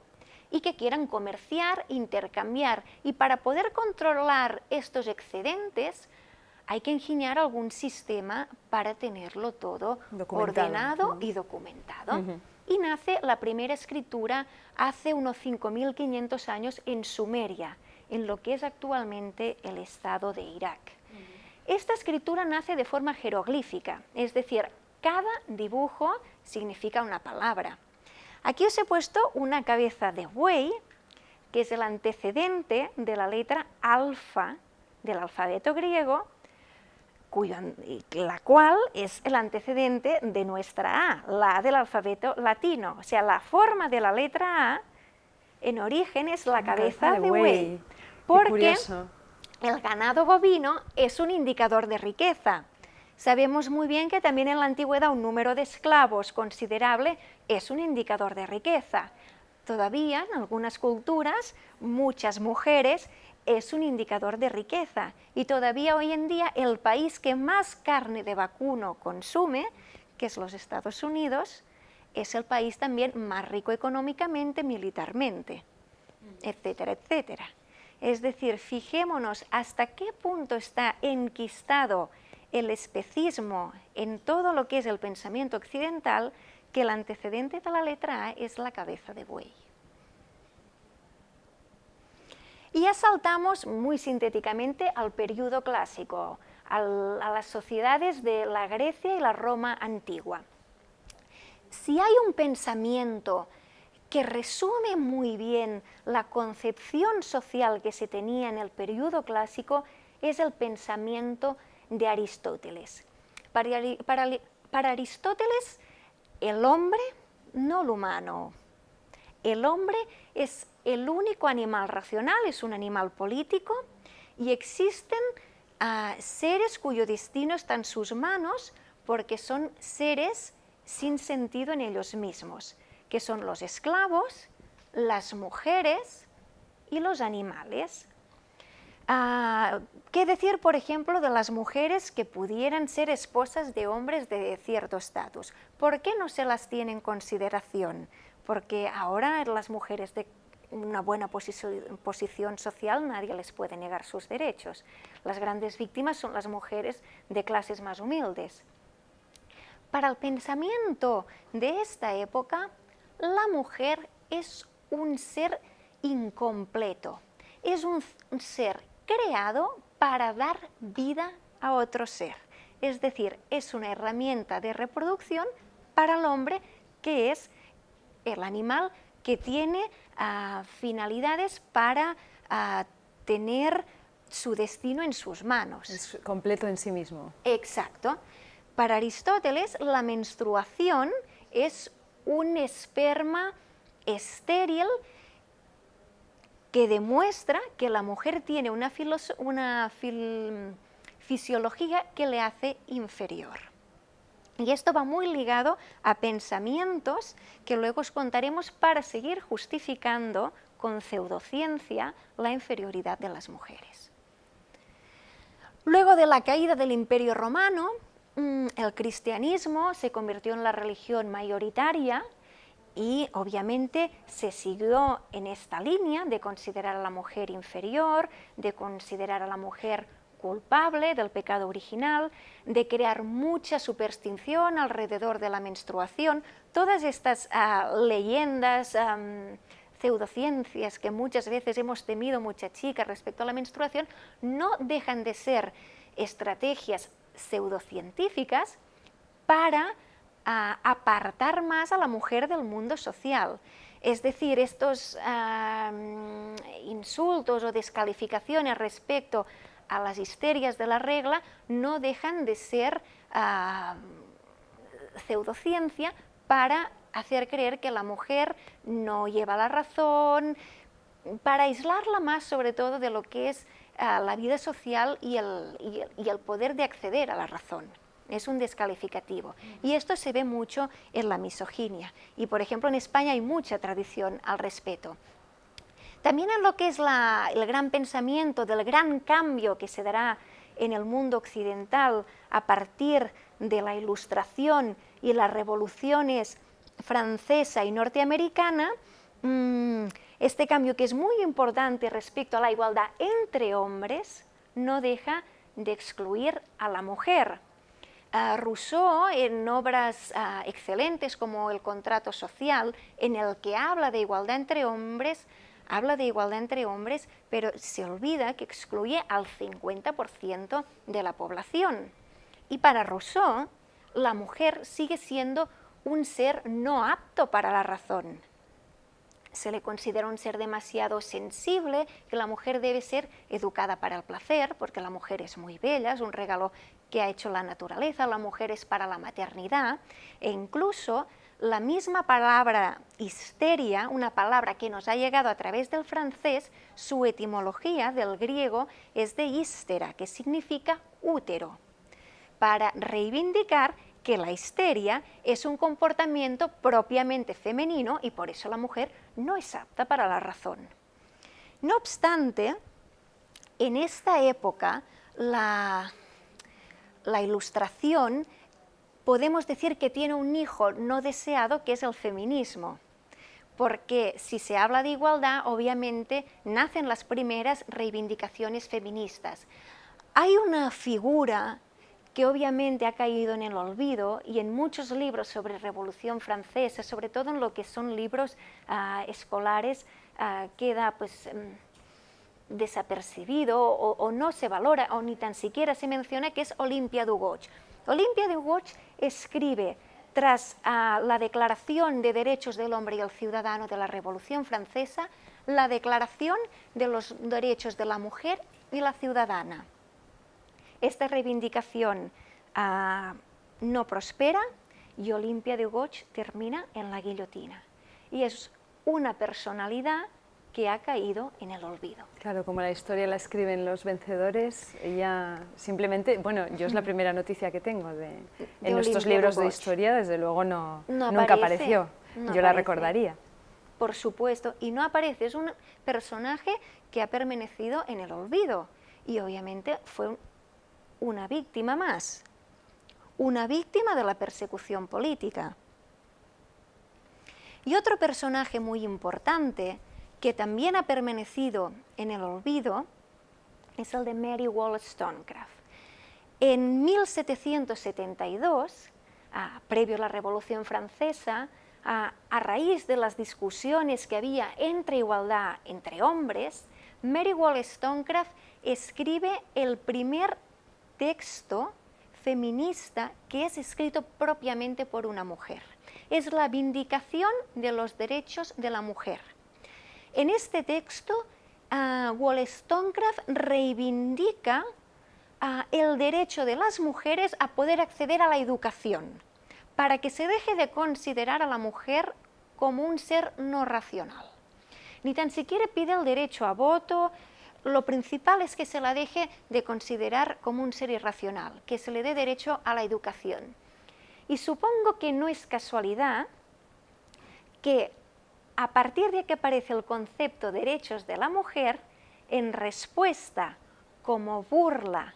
Speaker 2: y que quieran comerciar, intercambiar. Y para poder controlar estos excedentes hay que ingeniar algún sistema para tenerlo todo ordenado y documentado. Y nace la primera escritura hace unos 5.500 años en Sumeria, en lo que es actualmente el estado de Irak. Esta escritura nace de forma jeroglífica, es decir, cada dibujo significa una palabra. Aquí os he puesto una cabeza de buey, que es el antecedente de la letra alfa del alfabeto griego, la cual es el antecedente de nuestra A, la A del alfabeto latino. O sea, la forma de la letra A en origen es la cabeza de buey porque el ganado bovino es un indicador de riqueza. Sabemos muy bien que también en la antigüedad un número de esclavos considerable es un indicador de riqueza. Todavía en algunas culturas, muchas mujeres es un indicador de riqueza y todavía hoy en día el país que más carne de vacuno consume, que es los Estados Unidos, es el país también más rico económicamente, militarmente, etcétera, etcétera. Es decir, fijémonos hasta qué punto está enquistado el especismo en todo lo que es el pensamiento occidental que el antecedente de la letra A es la cabeza de buey. Y ya saltamos muy sintéticamente al periodo clásico, a las sociedades de la Grecia y la Roma antigua. Si hay un pensamiento que resume muy bien la concepción social que se tenía en el periodo clásico, es el pensamiento de Aristóteles. Para, Aristóteles, el hombre, no el humano, el hombre es el único animal racional, es un animal político y existen ah, seres cuyo destino está en sus manos porque son seres sin sentido en ellos mismos, que son los esclavos, las mujeres y los animales. Ah, ¿Qué decir, por ejemplo, de las mujeres que pudieran ser esposas de hombres de cierto estatus? ¿Por qué no se las tiene en consideración? Porque ahora las mujeres de una buena posición social nadie les puede negar sus derechos. Las grandes víctimas son las mujeres de clases más humildes. Para el pensamiento de esta época, la mujer es un ser incompleto, es un ser creado para dar vida a otro ser. Es decir, es una herramienta de reproducción para el hombre que es el animal que tiene ah, finalidades para ah, tener su destino en sus manos.
Speaker 1: Es completo en sí mismo.
Speaker 2: Exacto. Para Aristóteles, la menstruación es un esperma estéril que demuestra que la mujer tiene una, fisiología que le hace inferior. Y esto va muy ligado a pensamientos que luego os contaremos para seguir justificando con pseudociencia la inferioridad de las mujeres. Luego de la caída del Imperio Romano, el cristianismo se convirtió en la religión mayoritaria y obviamente se siguió en esta línea de considerar a la mujer inferior, de considerar a la mujer culpable del pecado original, de crear mucha superstición alrededor de la menstruación, todas estas ah, leyendas, pseudociencias que muchas veces hemos temido muchas chicas respecto a la menstruación, no dejan de ser estrategias pseudocientíficas para a apartar más a la mujer del mundo social. Es decir, estos insultos o descalificaciones respecto a las histerias de la regla no dejan de ser pseudociencia para hacer creer que la mujer no lleva la razón, para aislarla más sobre todo de lo que es la vida social y el poder de acceder a la razón es un descalificativo. Y esto se ve mucho en la misoginia. Y, por ejemplo, en España hay mucha tradición al respeto. También en lo que es el gran pensamiento del gran cambio que se dará en el mundo occidental a partir de la ilustración y las revoluciones francesa y norteamericana, mm, este cambio que es muy importante respecto a la igualdad entre hombres, no deja de excluir a la mujer. Rousseau, en obras ah, excelentes como El contrato social, en el que habla de igualdad entre hombres, habla de igualdad entre hombres, pero se olvida que excluye al 50% de la población. Y para Rousseau, la mujer sigue siendo un ser no apto para la razón se le considera un ser demasiado sensible, que la mujer debe ser educada para el placer, porque la mujer es muy bella, es un regalo que ha hecho la naturaleza, la mujer es para la maternidad, e incluso la misma palabra histeria, una palabra que nos ha llegado a través del francés, su etimología del griego es de histera, que significa útero, para reivindicar que la histeria es un comportamiento propiamente femenino y por eso la mujer no es apta para la razón. No obstante, en esta época la, la ilustración podemos decir que tiene un hijo no deseado que es el feminismo porque si se habla de igualdad, obviamente nacen las primeras reivindicaciones feministas. Hay una figura que obviamente ha caído en el olvido y en muchos libros sobre Revolución Francesa, sobre todo en lo que son libros ah, escolares, ah, queda pues mm, desapercibido o, no se valora o ni tan siquiera se menciona que es Olimpia Dugoch. Olimpia Dugoch escribe tras ah, la Declaración de Derechos del Hombre y el Ciudadano de la Revolución Francesa, la Declaración de los Derechos de la Mujer y la Ciudadana. Esta reivindicación ah, no prospera y Olimpia de Goch termina en la guillotina. Y es una personalidad que ha caído en el olvido.
Speaker 1: Claro, como la historia la escriben los vencedores, ella simplemente, bueno, yo es la primera noticia que tengo de, en nuestros libros de, historia, desde luego no, nunca apareció, yo la recordaría.
Speaker 2: Por supuesto, y no aparece, es un personaje que ha permanecido en el olvido y obviamente fue una víctima más, una víctima de la persecución política. Y otro personaje muy importante que también ha permanecido en el olvido es el de Mary Wollstonecraft. En 1772, previo a la Revolución Francesa, a, raíz de las discusiones que había entre igualdad entre hombres, Mary Wollstonecraft escribe el primer texto feminista que es escrito propiamente por una mujer. Es la vindicación de los derechos de la mujer. En este texto, uh, Wollstonecraft reivindica ah, el derecho de las mujeres a poder acceder a la educación, para que se deje de considerar a la mujer como un ser no racional. Ni tan siquiera pide el derecho a voto, lo principal es que se la deje de considerar como un ser irracional, que se le dé derecho a la educación. Y supongo que no es casualidad que a partir de que aparece el concepto derechos de la mujer, en respuesta como burla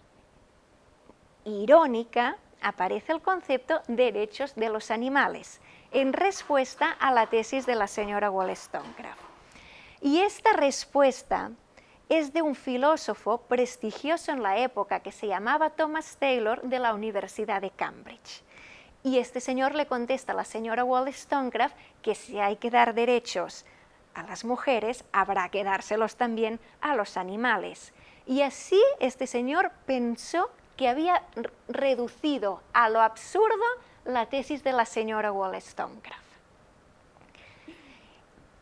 Speaker 2: irónica, aparece el concepto derechos de los animales, en respuesta a la tesis de la señora Wollstonecraft. Y esta respuesta es de un filósofo prestigioso en la época que se llamaba Thomas Taylor de la Universidad de Cambridge. Y este señor le contesta a la señora Wollstonecraft que si hay que dar derechos a las mujeres, habrá que dárselos también a los animales. Y así este señor pensó que había reducido a lo absurdo la tesis de la señora Wollstonecraft.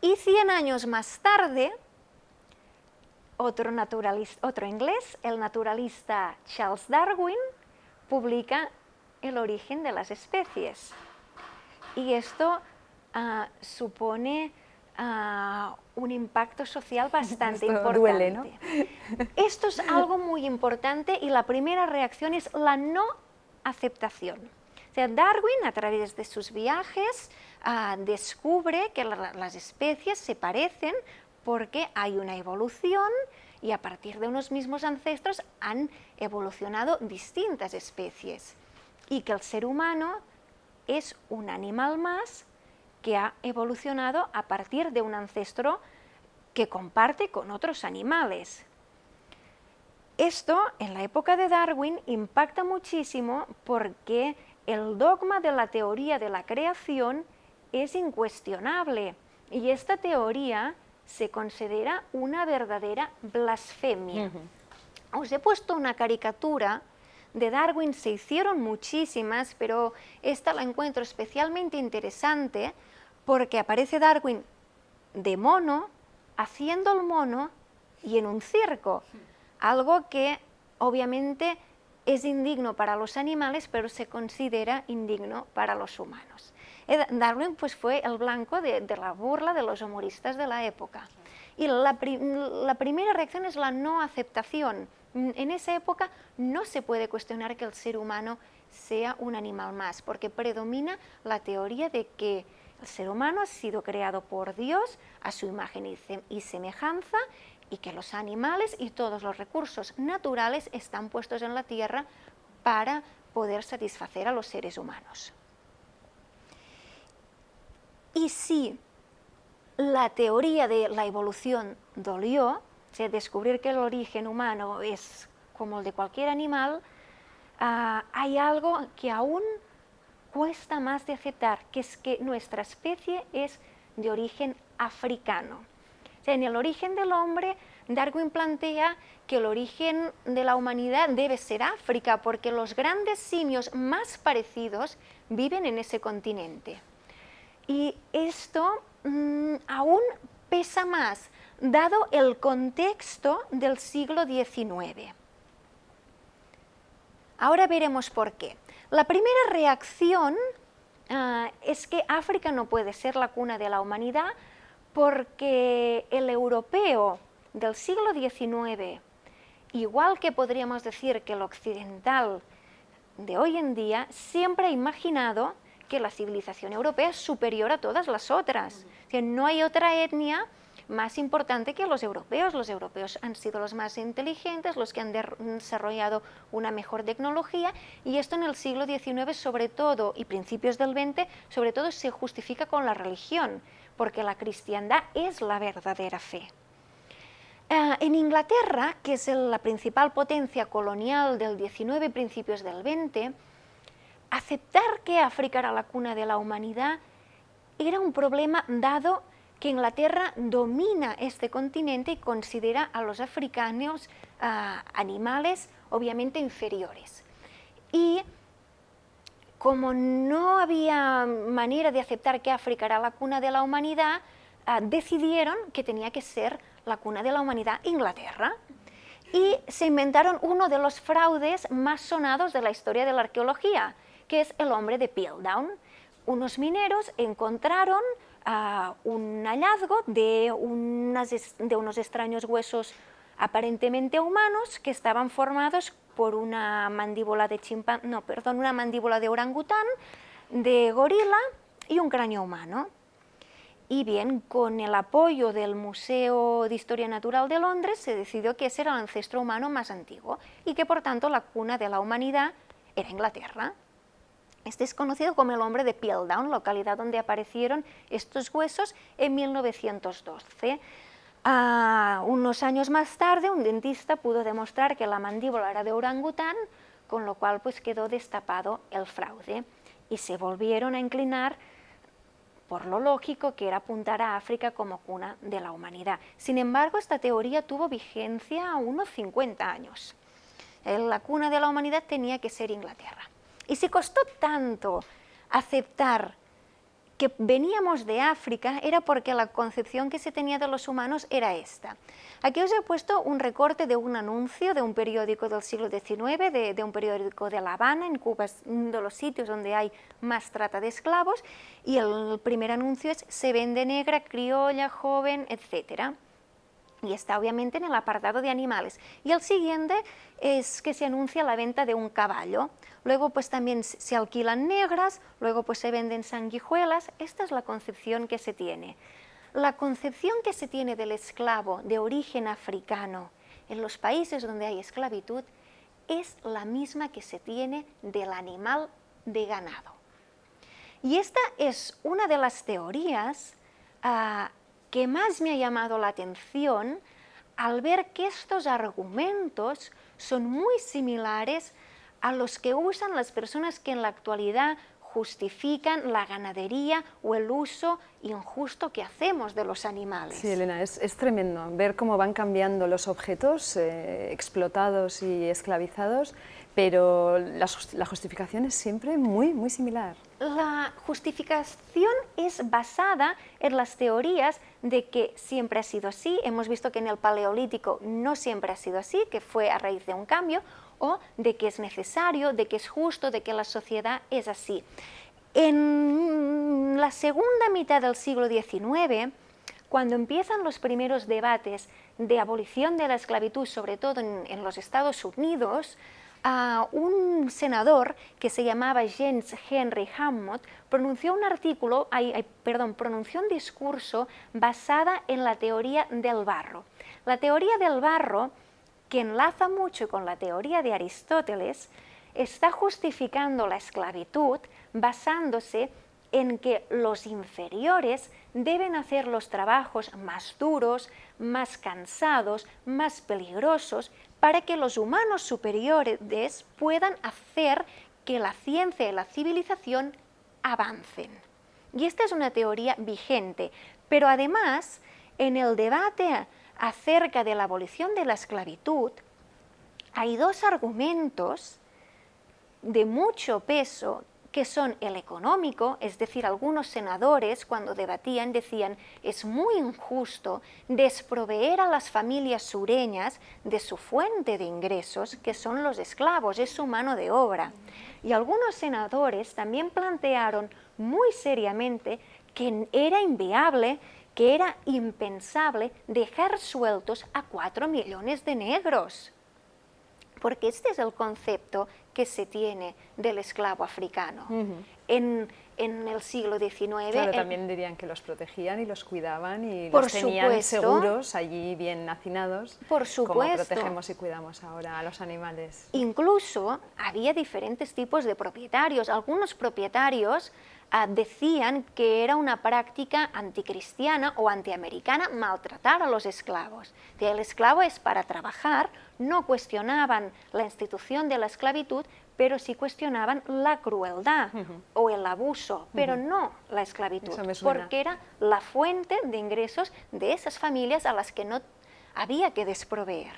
Speaker 2: Y 100 años más tarde, otro, naturalista, otro inglés, el naturalista Charles Darwin, publica el origen de las especies. Y esto ah, supone ah, un impacto social bastante importante. Esto es algo muy importante y la primera reacción es la no aceptación. O sea, Darwin, a través de sus viajes, ah, descubre que las especies se parecen porque hay una evolución y a partir de unos mismos ancestros han evolucionado distintas especies y que el ser humano es un animal más que ha evolucionado a partir de un ancestro que comparte con otros animales. Esto, en la época de Darwin, impacta muchísimo porque el dogma de la teoría de la creación es incuestionable y esta teoría se considera una verdadera blasfemia. Os he puesto una caricatura de Darwin se hicieron muchísimas, pero esta la encuentro especialmente interesante porque aparece Darwin de mono, haciendo el mono y en un circo, algo que obviamente es indigno para los animales, pero se considera indigno para los humanos. Eh, Darwin pues, fue el blanco de, la burla de los humoristas de la época. Y la primera reacción es la no aceptación, en esa época no se puede cuestionar que el ser humano sea un animal más, porque predomina la teoría de que el ser humano ha sido creado por Dios a su imagen y semejanza y que los animales y todos los recursos naturales están puestos en la tierra para poder satisfacer a los seres humanos. Y si la teoría de la evolución dolió, descubrir que el origen humano es como el de cualquier animal, ah, hay algo que aún cuesta más de aceptar, que es que nuestra especie es de origen africano. en el origen del hombre, Darwin plantea que el origen de la humanidad debe ser África, porque los grandes simios más parecidos viven en ese continente. Y esto mm, aún pesa más, dado el contexto del siglo XIX. Ahora veremos por qué. La primera reacción ah, es que África no puede ser la cuna de la humanidad porque el europeo del siglo XIX, igual que podríamos decir que el occidental de hoy en día, siempre ha imaginado que la civilización europea es superior a todas las otras. Que no hay otra etnia más importante que los europeos. Los europeos han sido los más inteligentes, los que han desarrollado una mejor tecnología y esto en el siglo XIX sobre todo y principios del XX sobre todo se justifica con la religión porque la cristiandad es la verdadera fe. Eh, en Inglaterra, que es la principal potencia colonial del XIX y principios del XX, aceptar que África era la cuna de la humanidad era un problema dado que Inglaterra domina este continente y considera a los africanos animales obviamente inferiores. Y como no había manera de aceptar que África era la cuna de la humanidad, ah, decidieron que tenía que ser la cuna de la humanidad Inglaterra. Y se inventaron uno de los fraudes más sonados de la historia de la arqueología, que es el hombre de Piltdown. Unos mineros encontraron un hallazgo de, de unos extraños huesos aparentemente humanos que estaban formados por una mandíbula de chimpán, no, perdón, una mandíbula de orangután, de gorila y un cráneo humano. Y bien, con el apoyo del Museo de Historia Natural de Londres se decidió que ese era el ancestro humano más antiguo y que por tanto la cuna de la humanidad era Inglaterra. Este es conocido como el hombre de Piltdown, localidad donde aparecieron estos huesos en 1912. unos años más tarde, un dentista pudo demostrar que la mandíbula era de orangután, con lo cual pues, quedó destapado el fraude y se volvieron a inclinar por lo lógico que era apuntar a África como cuna de la humanidad. Sin embargo, esta teoría tuvo vigencia a unos 50 años. La cuna de la humanidad tenía que ser Inglaterra. Y si costó tanto aceptar que veníamos de África era porque la concepción que se tenía de los humanos era esta. Aquí os he puesto un recorte de un anuncio de un periódico del siglo XIX, de, un periódico de La Habana, en Cuba uno de los sitios donde hay más trata de esclavos, y el primer anuncio es se vende negra, criolla, joven, etcétera y está obviamente en el apartado de animales. Y el siguiente es que se anuncia la venta de un caballo. Luego pues también se alquilan negras, luego pues se venden sanguijuelas. Esta es la concepción que se tiene. La concepción que se tiene del esclavo de origen africano en los países donde hay esclavitud es la misma que se tiene del animal de ganado. Y esta es una de las teorías ah, que más me ha llamado la atención al ver que estos argumentos son muy similares a los que usan las personas que en la actualidad justifican la ganadería o el uso injusto que hacemos de los animales.
Speaker 1: Sí, Elena, es, tremendo ver cómo van cambiando los objetos eh, explotados y esclavizados, pero la, la justificación es siempre muy, muy similar.
Speaker 2: La justificación es basada en las teorías de que siempre ha sido así, hemos visto que en el Paleolítico no siempre ha sido así, que fue a raíz de un cambio, o de que es necesario, de que es justo, de que la sociedad es así. En la segunda mitad del siglo XIX, cuando empiezan los primeros debates de abolición de la esclavitud, sobre todo en los Estados Unidos, un senador que se llamaba James Henry Hammond pronunció un artículo, perdón, pronunció un discurso basada en la teoría del barro. La teoría del barro, que enlaza mucho con la teoría de Aristóteles, está justificando la esclavitud basándose en que los inferiores deben hacer los trabajos más duros, más cansados, más peligrosos, para que los humanos superiores puedan hacer que la ciencia y la civilización avancen. Y esta es una teoría vigente, pero además, en el debate acerca de la abolición de la esclavitud, hay dos argumentos de mucho peso que son el económico, es decir, algunos senadores cuando debatían decían es muy injusto desproveer a las familias sureñas de su fuente de ingresos, que son los esclavos, es su mano de obra. Y algunos senadores también plantearon muy seriamente que era inviable, que era impensable dejar sueltos a cuatro millones de negros porque este es el concepto que se tiene del esclavo africano. en, el siglo XIX...
Speaker 1: Claro, también dirían que los protegían y los cuidaban y los tenían seguros, allí bien hacinados,
Speaker 2: por supuesto.
Speaker 1: como protegemos y cuidamos ahora a los animales.
Speaker 2: Incluso había diferentes tipos de propietarios. Algunos propietarios decían que era una práctica anticristiana o antiamericana maltratar a los esclavos. El esclavo es para trabajar, no cuestionaban la institución de la esclavitud, pero sí cuestionaban la crueldad o el abuso, pero no la esclavitud, porque era la fuente de ingresos de esas familias a las que no había que desproveer.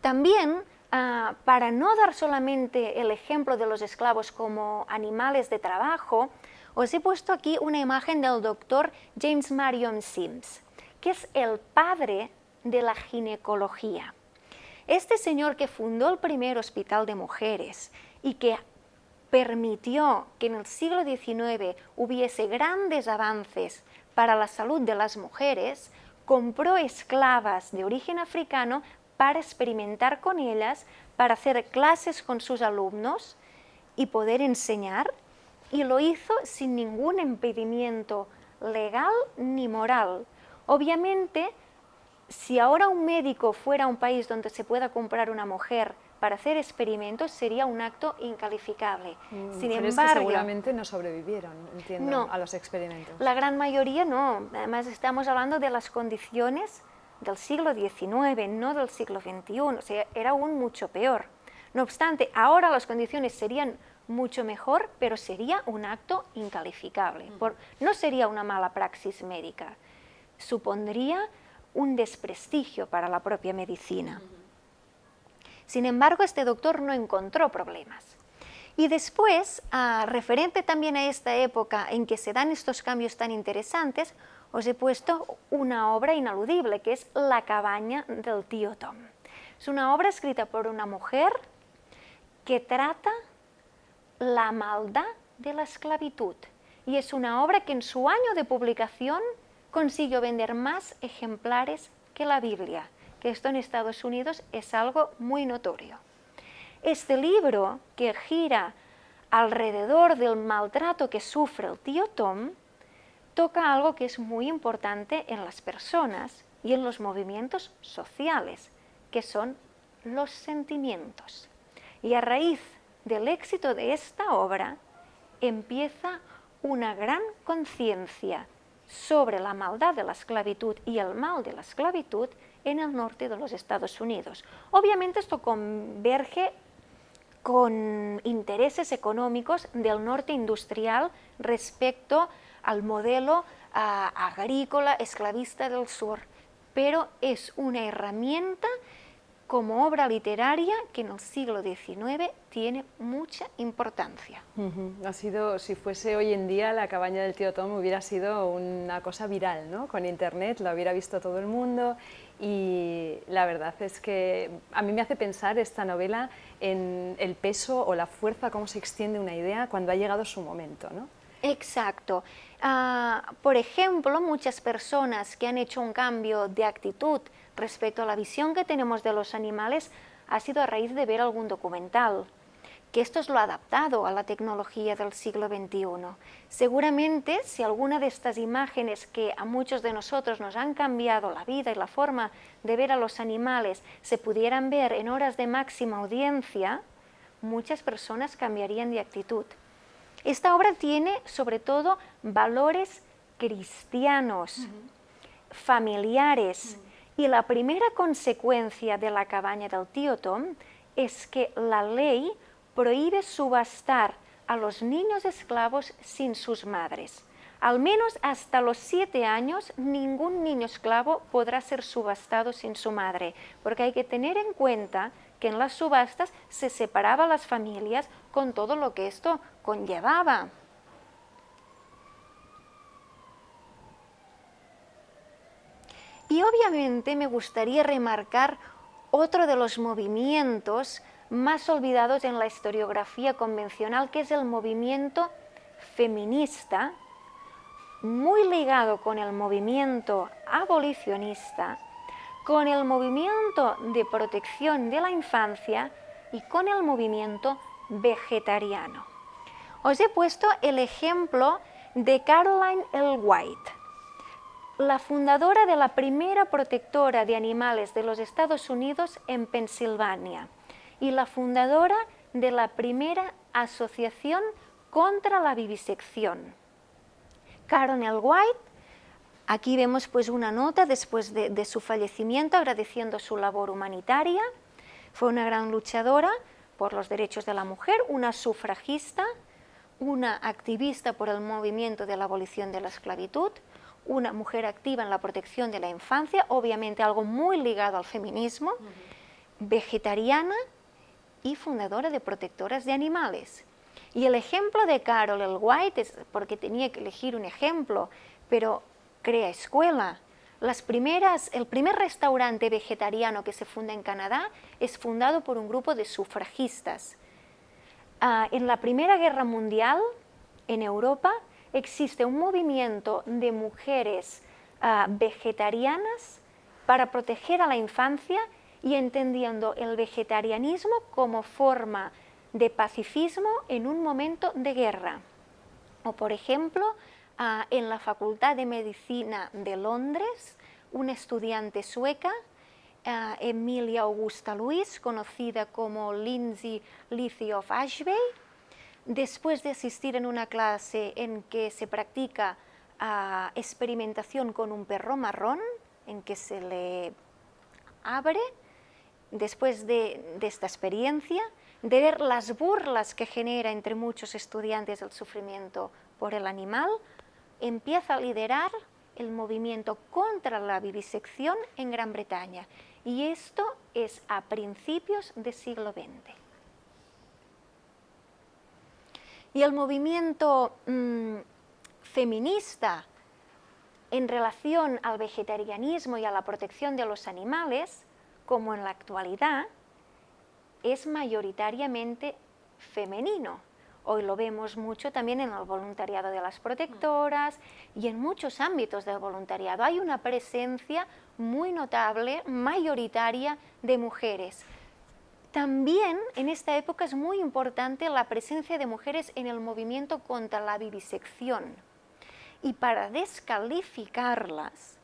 Speaker 2: También Ah, para no dar solamente el ejemplo de los esclavos como animales de trabajo, os he puesto aquí una imagen del doctor James Marion Sims, que es el padre de la ginecología. Este señor que fundó el primer hospital de mujeres y que permitió que en el siglo XIX hubiese grandes avances para la salud de las mujeres, compró esclavas de origen africano para experimentar con ellas, para hacer clases con sus alumnos y poder enseñar, y lo hizo sin ningún impedimento legal ni moral. Obviamente, si ahora un médico fuera a un país donde se pueda comprar una mujer para hacer experimentos sería un acto incalificable.
Speaker 1: Mm, Sin embargo, seguramente no sobrevivieron, entiendo, a los experimentos.
Speaker 2: La gran mayoría no. Además estamos hablando de las condiciones del siglo XIX, no del siglo XXI, o sea, era aún mucho peor. No obstante, ahora las condiciones serían mucho mejor, pero sería un acto incalificable. no sería una mala praxis médica, supondría un desprestigio para la propia medicina. Sin embargo, este doctor no encontró problemas. Y después, ah, referente también a esta época en que se dan estos cambios tan interesantes, os he puesto una obra inaludible, que es La cabaña del tío Tom. Es una obra escrita por una mujer que trata la maldad de la esclavitud. Y es una obra que en su año de publicación consiguió vender más ejemplares que la Biblia, que esto en Estados Unidos es algo muy notorio. Este libro, que gira alrededor del maltrato que sufre el tío Tom, toca algo que es muy importante en las personas y en los movimientos sociales, que son los sentimientos. Y a raíz del éxito de esta obra empieza una gran conciencia sobre la maldad de la esclavitud y el mal de la esclavitud en el norte de los Estados Unidos. Obviamente esto converge con intereses económicos del norte industrial respecto al modelo agrícola esclavista del sur, pero es una herramienta como obra literaria que en el siglo XIX tiene mucha importancia.
Speaker 1: Ha sido, si fuese hoy en día, la cabaña del tío Tom hubiera sido una cosa viral, ¿no? Con internet la hubiera visto todo el mundo y la verdad es que a mí me hace pensar esta novela en el peso o la fuerza, cómo se extiende una idea cuando ha llegado su momento, ¿no?
Speaker 2: Exacto. Ah, por ejemplo, muchas personas que han hecho un cambio de actitud respecto a la visión que tenemos de los animales ha sido a raíz de ver algún documental, que esto es lo adaptado a la tecnología del siglo XXI. Seguramente, si alguna de estas imágenes que a muchos de nosotros nos han cambiado la vida y la forma de ver a los animales se pudieran ver en horas de máxima audiencia, muchas personas cambiarían de actitud. Esta obra tiene sobre todo valores cristianos, familiares, y la primera consecuencia de la cabaña del tío Tom es que la ley prohíbe subastar a los niños esclavos sin sus madres. Al menos hasta los siete años, ningún niño esclavo podrá ser subastado sin su madre, porque hay que tener en cuenta que en las subastas se separaba las familias con todo lo que esto conllevaba. Y obviamente me gustaría remarcar otro de los movimientos más olvidados en la historiografía convencional, que es el movimiento feminista, muy ligado con el movimiento abolicionista, con el movimiento de protección de la infancia y con el movimiento vegetariano. Os he puesto el ejemplo de Caroline L. White, la fundadora de la primera protectora de animales de los Estados Unidos en Pensilvania y la fundadora de la primera asociación contra la vivisección. Caroline White, aquí vemos pues una nota después de, de su fallecimiento agradeciendo su labor humanitaria, fue una gran luchadora por los derechos de la mujer, una sufragista, una activista por el movimiento de la abolición de la esclavitud, una mujer activa en la protección de la infancia, obviamente algo muy ligado al feminismo, vegetariana y fundadora de protectoras de animales. Y el ejemplo de Carol el White, es porque tenía que elegir un ejemplo, pero crea escuela. Las primeras, el primer restaurante vegetariano que se funda en Canadá es fundado por un grupo de sufragistas. Ah, en la Primera Guerra Mundial, en Europa, existe un movimiento de mujeres ah, vegetarianas para proteger a la infancia y entendiendo el vegetarianismo como forma de pacifismo en un momento de guerra. O por ejemplo, ah, en la Facultad de Medicina de Londres, una estudiante sueca, ah, Emilia Augusta Luis, conocida como Lindsay Lizzie of Ashby, Después de asistir en una clase en que se practica ah, experimentación con un perro marrón, en que se le abre, después de, esta experiencia, de ver las burlas que genera entre muchos estudiantes el sufrimiento por el animal, empieza a liderar el movimiento contra la vivisección en Gran Bretaña. Y esto es a principios del siglo XX. Y el movimiento mm, feminista en relación al vegetarianismo y a la protección de los animales, como en la actualidad, es mayoritariamente femenino. Hoy lo vemos mucho también en el voluntariado de las protectoras y en muchos ámbitos del voluntariado. Hay una presencia muy notable, mayoritaria, de mujeres. También en esta época es muy importante la presencia de mujeres en el movimiento contra la vivisección. Y para descalificarlas,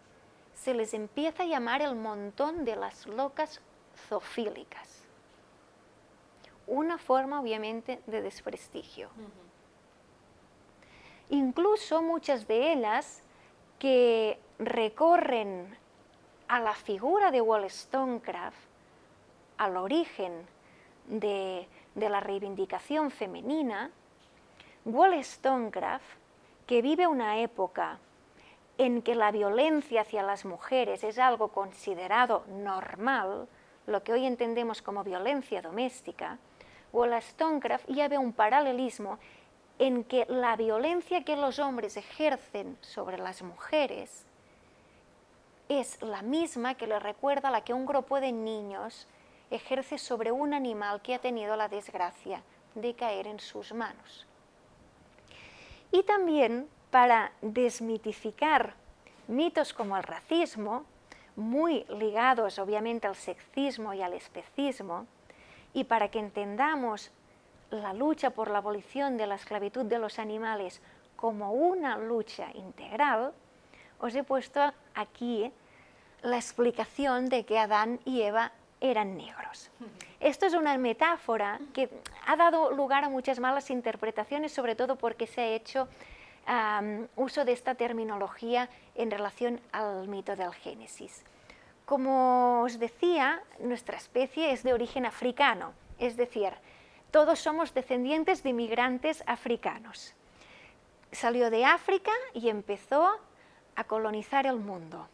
Speaker 2: se les empieza a llamar el montón de las locas zoofílicas. Una forma, obviamente, de desprestigio. Incluso muchas de ellas que recorren a la figura de Wollstonecraft al origen de, la reivindicación femenina, Wollstonecraft, que vive una época en que la violencia hacia las mujeres es algo considerado normal, lo que hoy entendemos como violencia doméstica, Wollstonecraft ya ve un paralelismo en que la violencia que los hombres ejercen sobre las mujeres es la misma que le recuerda la que un grupo de niños ejerce sobre un animal que ha tenido la desgracia de caer en sus manos. Y también para desmitificar mitos como el racismo, muy ligados obviamente al sexismo y al especismo, y para que entendamos la lucha por la abolición de la esclavitud de los animales como una lucha integral, os he puesto aquí la explicación de que Adán y Eva eran negros. Esto es una metáfora que ha dado lugar a muchas malas interpretaciones, sobre todo porque se ha hecho uso de esta terminología en relación al mito del Génesis. Como os decía, nuestra especie es de origen africano, es decir, todos somos descendientes de inmigrantes africanos. Salió de África y empezó a colonizar el mundo.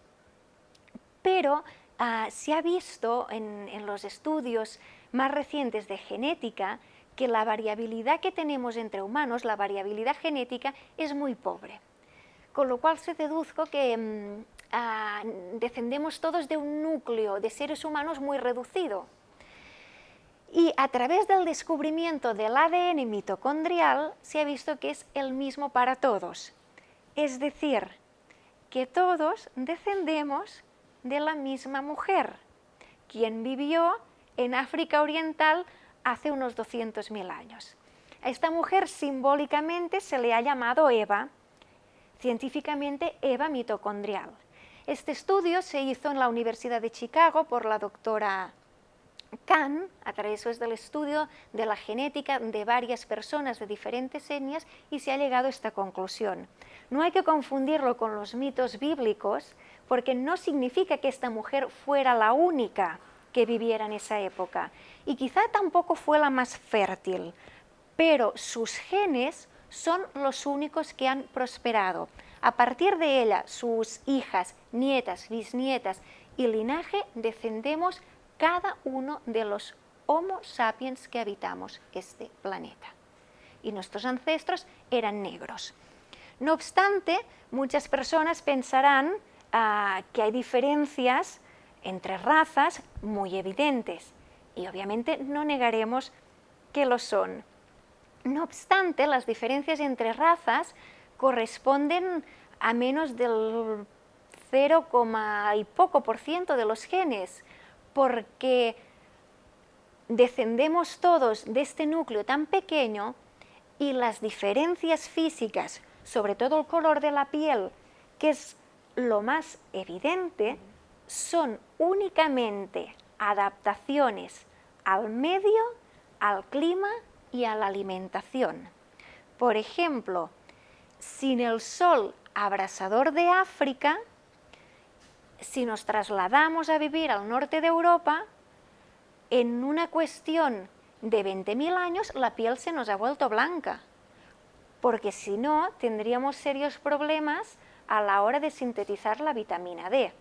Speaker 2: Pero ah, se ha visto en los estudios más recientes de genética que la variabilidad que tenemos entre humanos, la variabilidad genética, es muy pobre. Con lo cual se deduzco que ah, descendemos todos de un núcleo de seres humanos muy reducido. Y a través del descubrimiento del ADN mitocondrial se ha visto que es el mismo para todos. Es decir, que todos descendemos de la misma mujer, quien vivió en África Oriental hace unos 200.000 años. A esta mujer simbólicamente se le ha llamado Eva, científicamente Eva mitocondrial. Este estudio se hizo en la Universidad de Chicago por la doctora Kahn, a través del estudio de la genética de varias personas de diferentes etnias y se ha llegado a esta conclusión. No hay que confundirlo con los mitos bíblicos porque no significa que esta mujer fuera la única que viviera en esa época. Y quizá tampoco fue la más fértil, pero sus genes son los únicos que han prosperado. A partir de ella, sus hijas, nietas, bisnietas y linaje, descendemos cada uno de los Homo sapiens que habitamos este planeta. Y nuestros ancestros eran negros. No obstante, muchas personas pensarán ah, que hay diferencias entre razas muy evidentes y obviamente no negaremos que lo son. No obstante, las diferencias entre razas corresponden a menos del 0, y poco por ciento de los genes, porque descendemos todos de este núcleo tan pequeño y las diferencias físicas, sobre todo el color de la piel, que es lo más evidente, son únicamente adaptaciones al medio, al clima y a la alimentación. Por ejemplo, sin el sol abrasador de África, si nos trasladamos a vivir al norte de Europa, en una cuestión de 20.000 años la piel se nos ha vuelto blanca, porque si no tendríamos serios problemas a la hora de sintetizar la vitamina D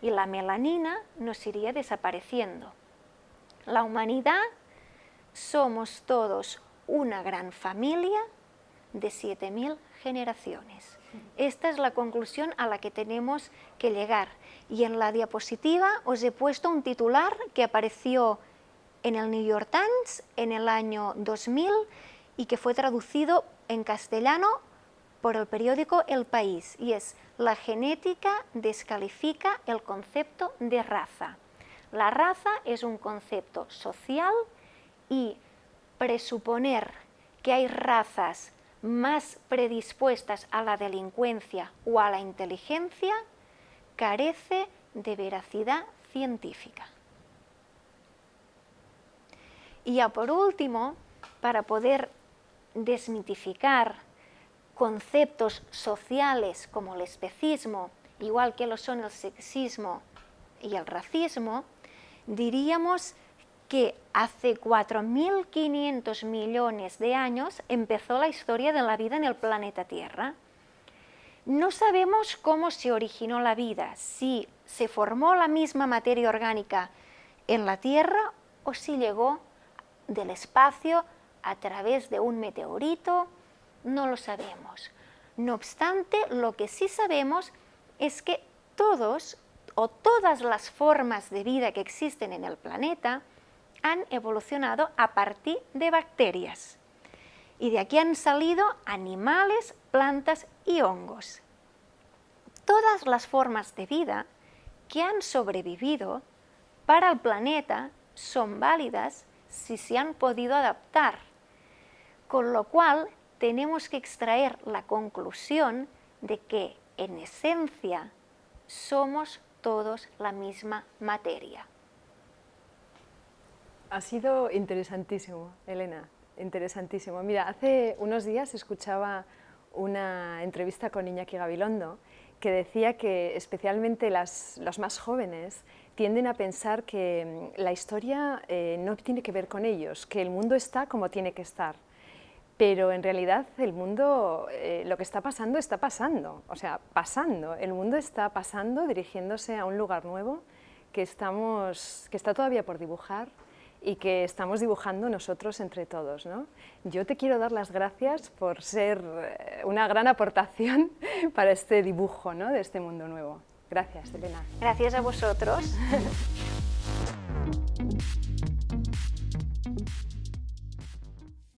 Speaker 2: y la melanina nos iría desapareciendo. La humanidad somos todos una gran familia de 7.000 generaciones. Esta es la conclusión a la que tenemos que llegar. Y en la diapositiva os he puesto un titular que apareció en el New York Times en el año 2000 y que fue traducido en castellano por el periódico El País y es la genética descalifica el concepto de raza. La raza es un concepto social y presuponer que hay razas más predispuestas a la delincuencia o a la inteligencia carece de veracidad científica. Y ya por último, para poder desmitificar conceptos sociales como el especismo, igual que lo son el sexismo y el racismo, diríamos que hace 4.500 millones de años empezó la historia de la vida en el planeta Tierra. No sabemos cómo se originó la vida, si se formó la misma materia orgánica en la Tierra o si llegó del espacio a través de un meteorito, no lo sabemos. No obstante, lo que sí sabemos es que todos o todas las formas de vida que existen en el planeta han evolucionado a partir de bacterias. Y de aquí han salido animales, plantas y hongos. Todas las formas de vida que han sobrevivido para el planeta son válidas si se han podido adaptar, con lo cual tenemos que extraer la conclusión de que en esencia somos todos la misma materia.
Speaker 1: Ha sido interesantísimo, Elena, interesantísimo. Mira, hace unos días escuchaba una entrevista con Iñaki Gabilondo que decía que especialmente las, los más jóvenes tienden a pensar que mm, la historia eh, no tiene que ver con ellos, que el mundo está como tiene que estar. Pero en realidad el mundo, eh, lo que está pasando, está pasando, o sea, pasando. El mundo está pasando, dirigiéndose a un lugar nuevo que, estamos, que está todavía por dibujar y que estamos dibujando nosotros entre todos. ¿no? Yo te quiero dar las gracias por ser eh, una gran aportación para este dibujo ¿no? de este mundo nuevo. Gracias, Elena.
Speaker 2: Gracias a vosotros.